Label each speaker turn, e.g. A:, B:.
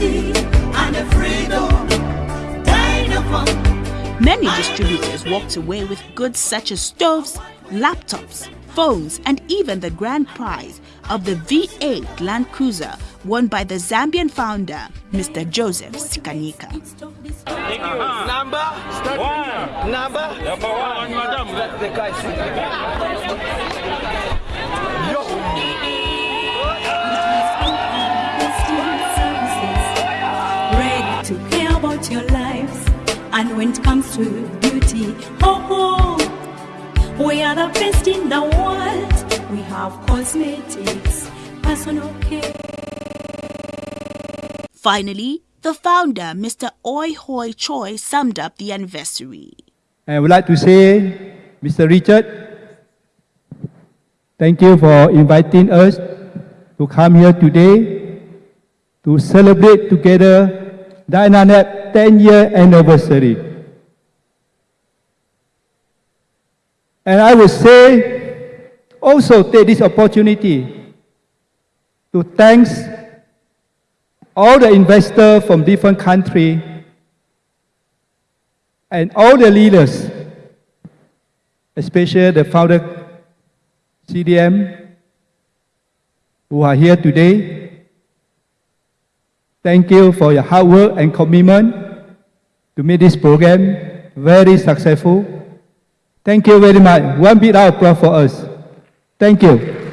A: liberty and the freedom.
B: Many distributors walked away with goods such as stoves, laptops, phones, and even the grand prize of the V8 Land Cruiser won by the Zambian founder, Mr. Joseph Sikanyika.
C: Number one. Number number one, madam. Let the guy
A: when it comes to beauty, oh, oh, we are the best in the world. We have cosmetics, personal care.
B: Finally, the founder, Mr. Oi Hoi Choi, summed up the anniversary.
D: I would like to say, Mr. Richard, thank you for inviting us to come here today to celebrate together Dynanet 10 year anniversary. And I would say, also take this opportunity to thank all the investors from different countries and all the leaders, especially the founder CDM, who are here today. Thank you for your hard work and commitment to make this program very successful. Thank you very much. One big applause for us. Thank you.